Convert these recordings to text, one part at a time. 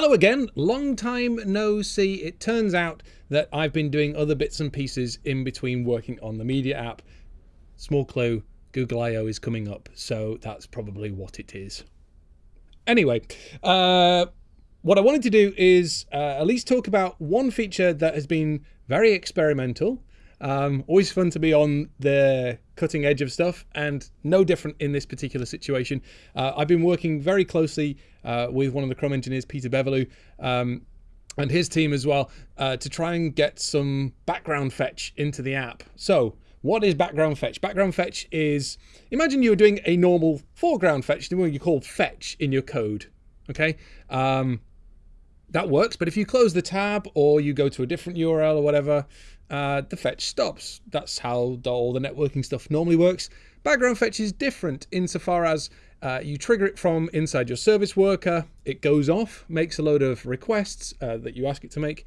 Hello again, long time no see. It turns out that I've been doing other bits and pieces in between working on the media app. Small clue, Google I.O. is coming up, so that's probably what it is. Anyway, uh, what I wanted to do is uh, at least talk about one feature that has been very experimental. Um, always fun to be on the cutting edge of stuff and no different in this particular situation. Uh, I've been working very closely uh, with one of the Chrome engineers, Peter Beverloo, um, and his team as well uh, to try and get some background fetch into the app. So what is background fetch? Background fetch is, imagine you're doing a normal foreground fetch, the one you call fetch in your code, okay? Um, that works, but if you close the tab or you go to a different URL or whatever, uh, the fetch stops. That's how the, all the networking stuff normally works. Background fetch is different insofar as uh, you trigger it from inside your service worker, it goes off, makes a load of requests uh, that you ask it to make,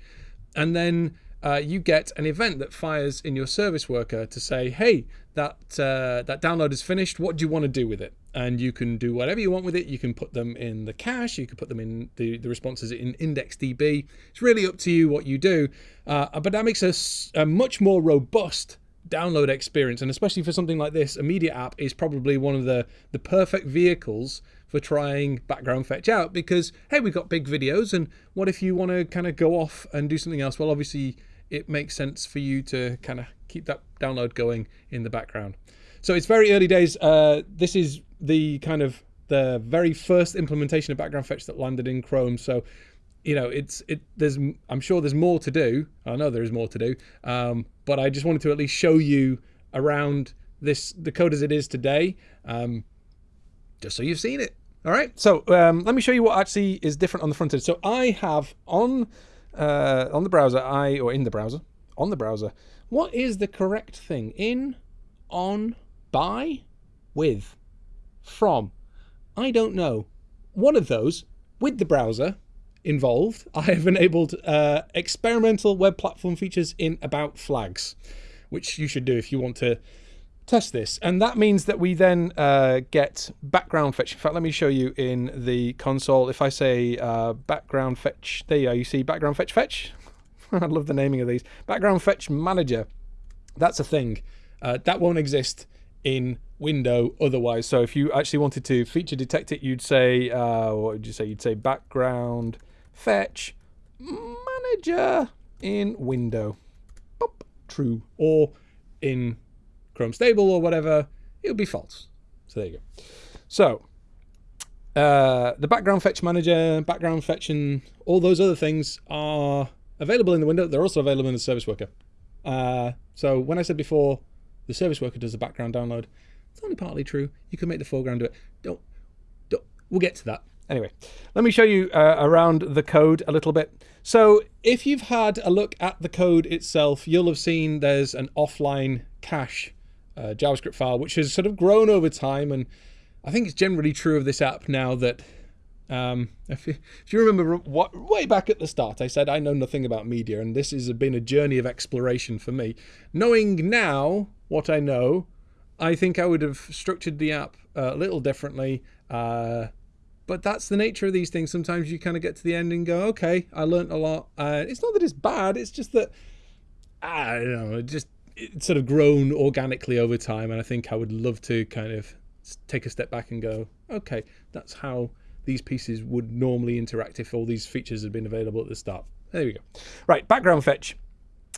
and then uh, you get an event that fires in your service worker to say, hey, that, uh, that download is finished, what do you want to do with it? And you can do whatever you want with it. You can put them in the cache, you can put them in the, the responses in IndexedDB. It's really up to you what you do, uh, but that makes us a much more robust download experience. And especially for something like this, a media app is probably one of the, the perfect vehicles for trying background fetch out because, hey, we've got big videos and what if you want to kind of go off and do something else? Well, obviously it makes sense for you to kind of keep that download going in the background. So it's very early days. Uh, this is the kind of the very first implementation of background fetch that landed in Chrome. So, you know, it's it. There's I'm sure there's more to do. I know there is more to do. Um, but I just wanted to at least show you around this the code as it is today, um, just so you've seen it. All right. So um, let me show you what actually is different on the front end. So I have on uh, on the browser, I, or in the browser, on the browser, what is the correct thing? In, on, by, with, from. I don't know. One of those, with the browser involved, I have enabled uh, experimental web platform features in about flags, which you should do if you want to test this. And that means that we then uh, get background fetch. In fact, let me show you in the console. If I say uh, background fetch, there you are, you see background fetch fetch. I love the naming of these. Background fetch manager. That's a thing. Uh, that won't exist in window otherwise. So if you actually wanted to feature detect it, you'd say, uh, what would you say? You'd say background fetch manager in window. Boop, true. Or in Chrome Stable or whatever, it would be false. So there you go. So uh, the background fetch manager, background fetch, and all those other things are available in the window. They're also available in the service worker. Uh, so when I said before, the service worker does the background download, it's only partly true. You can make the foreground do it. Don't, don't. We'll get to that. Anyway, let me show you uh, around the code a little bit. So if you've had a look at the code itself, you'll have seen there's an offline cache uh, JavaScript file, which has sort of grown over time. And I think it's generally true of this app now that um, if, you, if, you, remember what, way back at the start, I said I know nothing about media, and this has been a journey of exploration for me. Knowing now what I know, I think I would have structured the app a little differently. Uh, but that's the nature of these things. Sometimes you kind of get to the end and go, okay, I learned a lot. Uh, it's not that it's bad, it's just that, I don't know, just it's sort of grown organically over time. And I think I would love to kind of take a step back and go, okay, that's how these pieces would normally interact if all these features had been available at the start. There we go. Right, background fetch.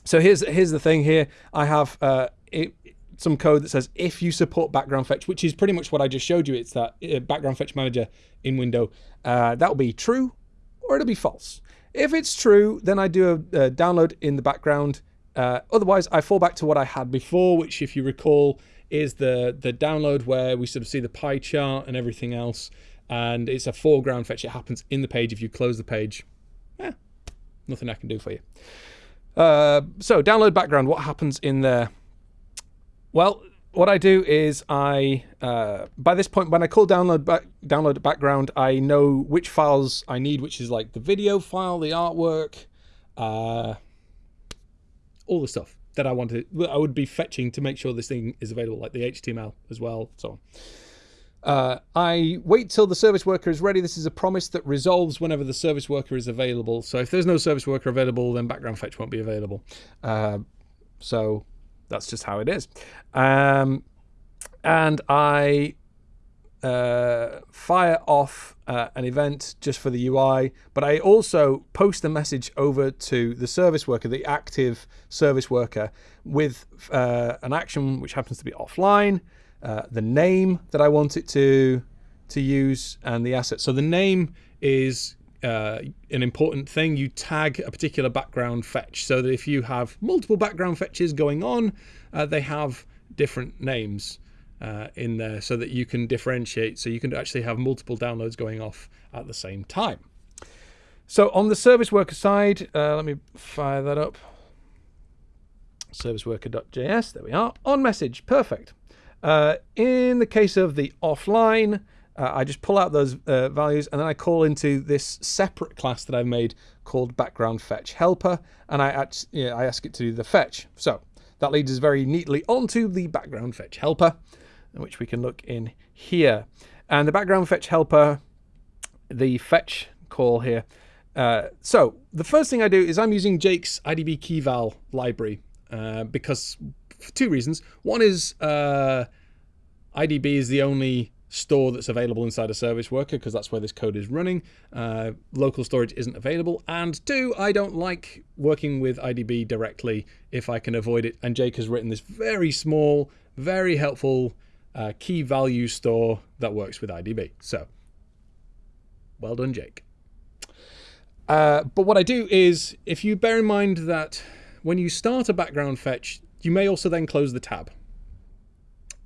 So here's here's the thing here. I have uh, it, some code that says if you support background fetch, which is pretty much what I just showed you. It's that uh, background fetch manager in window. Uh, that will be true or it'll be false. If it's true, then I do a, a download in the background uh, otherwise, I fall back to what I had before, which, if you recall, is the, the download where we sort of see the pie chart and everything else. And it's a foreground fetch. It happens in the page. If you close the page, eh, nothing I can do for you. Uh, so download background, what happens in there? Well, what I do is I, uh, by this point, when I call download back, download background, I know which files I need, which is like the video file, the artwork, uh, all the stuff that I wanted, I would be fetching to make sure this thing is available, like the HTML as well, so on. Uh, I wait till the service worker is ready. This is a promise that resolves whenever the service worker is available. So if there's no service worker available, then background fetch won't be available. Uh, so that's just how it is. Um, and I uh, fire off uh, an event just for the UI, but I also post a message over to the service worker, the active service worker, with uh, an action which happens to be offline, uh, the name that I want it to to use, and the asset. So the name is uh, an important thing. You tag a particular background fetch so that if you have multiple background fetches going on, uh, they have different names uh, in there so that you can differentiate. So you can actually have multiple downloads going off at the same time. So on the service worker side, uh, let me fire that up. Serviceworker.js, there we are. On message, perfect. Uh, in the case of the offline, uh, I just pull out those uh, values and then I call into this separate class that I've made called background fetch helper and I, ask, yeah, I ask it to do the fetch. So that leads us very neatly onto the background fetch helper which we can look in here. And the background fetch helper, the fetch call here. Uh, so the first thing I do is I'm using Jake's IDB keyval library uh, because for two reasons. One is uh, IDB is the only store that's available inside a service worker because that's where this code is running. Uh, local storage isn't available. And two, I don't like working with IDB directly if I can avoid it. And Jake has written this very small, very helpful uh, key value store that works with IDB. So, well done, Jake. Uh, but what I do is, if you bear in mind that when you start a background fetch, you may also then close the tab.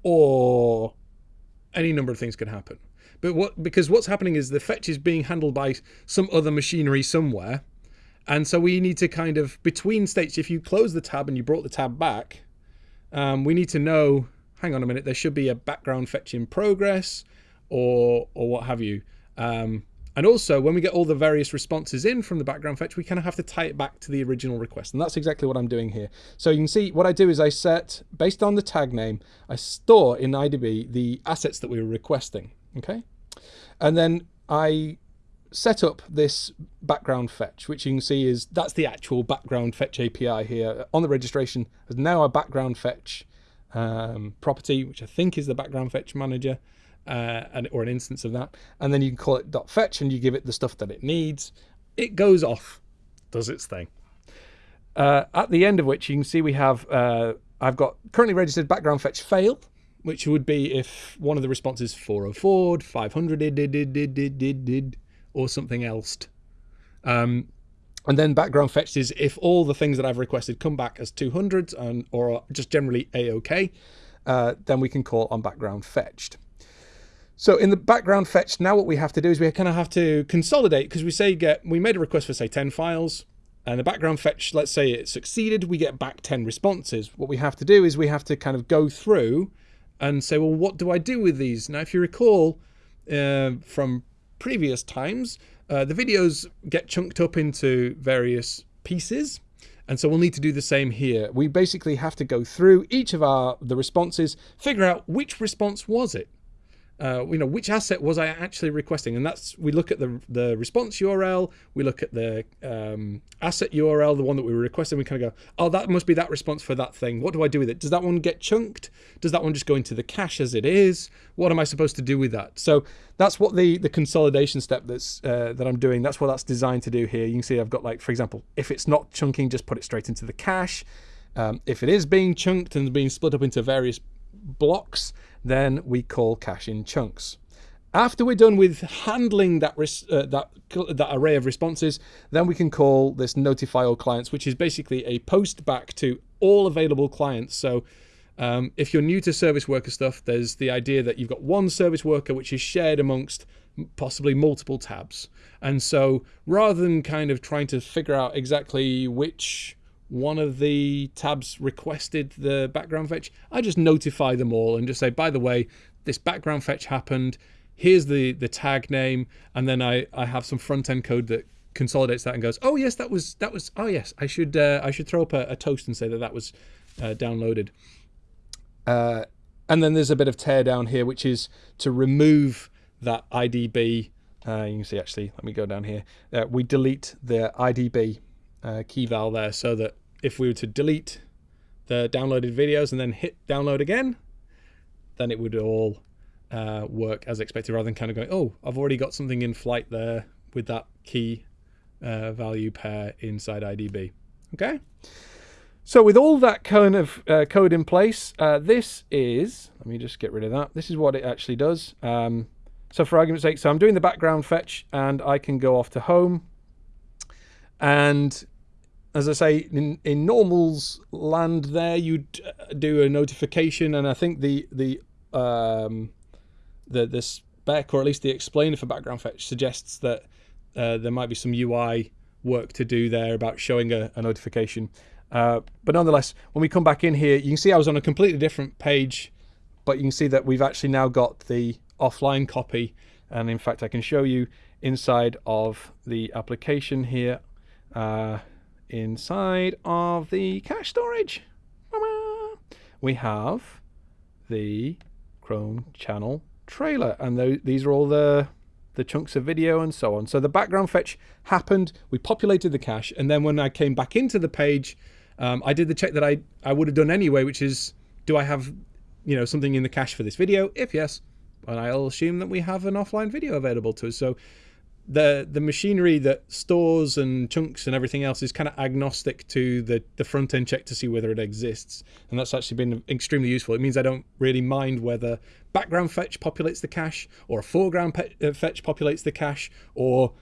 Or any number of things could happen. But what because what's happening is the fetch is being handled by some other machinery somewhere. And so we need to kind of, between states, if you close the tab and you brought the tab back, um, we need to know hang on a minute, there should be a background fetch in progress or, or what have you. Um, and also, when we get all the various responses in from the background fetch, we kind of have to tie it back to the original request. And that's exactly what I'm doing here. So you can see what I do is I set, based on the tag name, I store in IDB the assets that we were requesting. Okay. And then I set up this background fetch, which you can see is that's the actual background fetch API here on the registration. There's now a background fetch um, property, which I think is the background fetch manager, uh, and, or an instance of that. And then you can call it .fetch and you give it the stuff that it needs. It goes off, does its thing. Uh, at the end of which you can see we have, uh, I've got currently registered background fetch failed, which would be if one of the responses 404, 500 did, did, did, did, did, did, or something else. Um, and then background fetched is if all the things that I've requested come back as 200s and or just generally a-okay, uh, then we can call on background fetched. So in the background fetch, now what we have to do is we kind of have to consolidate because we say get we made a request for say 10 files and the background fetch, let's say it succeeded, we get back 10 responses. What we have to do is we have to kind of go through and say, well, what do I do with these? Now, if you recall uh, from previous times, uh, the videos get chunked up into various pieces. And so we'll need to do the same here. We basically have to go through each of our the responses, figure out which response was it uh, you know, which asset was I actually requesting? And that's, we look at the, the response URL, we look at the um, asset URL, the one that we were requesting, we kind of go, oh, that must be that response for that thing. What do I do with it? Does that one get chunked? Does that one just go into the cache as it is? What am I supposed to do with that? So that's what the, the consolidation step that's, uh, that I'm doing, that's what that's designed to do here. You can see I've got like, for example, if it's not chunking, just put it straight into the cache. Um, if it is being chunked and being split up into various blocks, then we call cache in chunks. After we're done with handling that, uh, that, that array of responses, then we can call this notify all clients, which is basically a post back to all available clients. So um, if you're new to service worker stuff, there's the idea that you've got one service worker which is shared amongst possibly multiple tabs. And so rather than kind of trying to figure out exactly which one of the tabs requested the background fetch, I just notify them all and just say, by the way, this background fetch happened. Here's the, the tag name. And then I, I have some front end code that consolidates that and goes, oh yes, that was, that was, oh yes, I should, uh, I should throw up a, a, toast and say that that was uh, downloaded. Uh, And then there's a bit of tear down here, which is to remove that IDB. Uh, you can see actually, let me go down here. Uh, we delete the IDB uh, key val there so that if we were to delete the downloaded videos and then hit download again, then it would all uh, work as expected rather than kind of going, oh, I've already got something in flight there with that key uh, value pair inside IDB. Okay. So with all that kind of uh, code in place, uh, this is, let me just get rid of that. This is what it actually does. Um, so for argument's sake, so I'm doing the background fetch and I can go off to home. And as I say, in, in normals land there, you'd uh, do a notification. And I think the, the, um, the, the spec, or at least the explainer for background fetch suggests that uh, there might be some UI work to do there about showing a, a notification. Uh, but nonetheless, when we come back in here, you can see I was on a completely different page, but you can see that we've actually now got the offline copy. And in fact, I can show you inside of the application here, uh, inside of the cache storage, we have the Chrome channel trailer. And th these are all the the chunks of video and so on. So the background fetch happened, we populated the cache, and then when I came back into the page, um, I did the check that I, I would have done anyway, which is, do I have you know something in the cache for this video? If yes, and I'll assume that we have an offline video available to us. So the the machinery that stores and chunks and everything else is kind of agnostic to the the front end check to see whether it exists. And that's actually been extremely useful. It means i don't really mind whether background fetch populates the cache or a foreground uh, fetch populates the cache or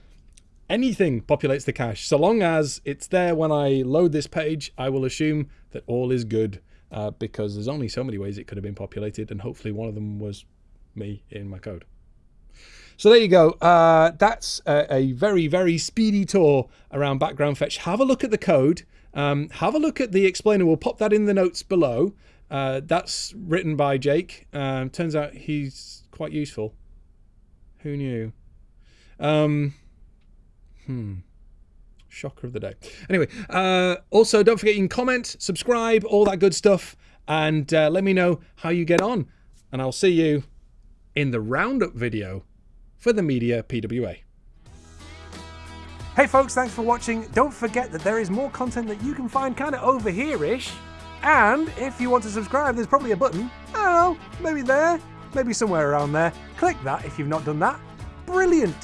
anything populates the cache. So long as it's there when i load this page i will assume that all is good uh, because there's only so many ways it could have been populated and hopefully one of them was me in my code so there you go. Uh, that's a, a, very, very speedy tour around background fetch. Have a look at the code. Um, have a look at the explainer. We'll pop that in the notes below. Uh, that's written by Jake. Um, turns out he's quite useful. Who knew? Um, hmm. Shocker of the day. Anyway, uh, also don't forget you can comment, subscribe, all that good stuff, and uh, let me know how you get on. And I'll see you in the roundup video for the Media PWA. Hey folks, thanks for watching. Don't forget that there is more content that you can find kind of over here-ish. And if you want to subscribe, there's probably a button. I don't know, maybe there, maybe somewhere around there. Click that if you've not done that. Brilliant!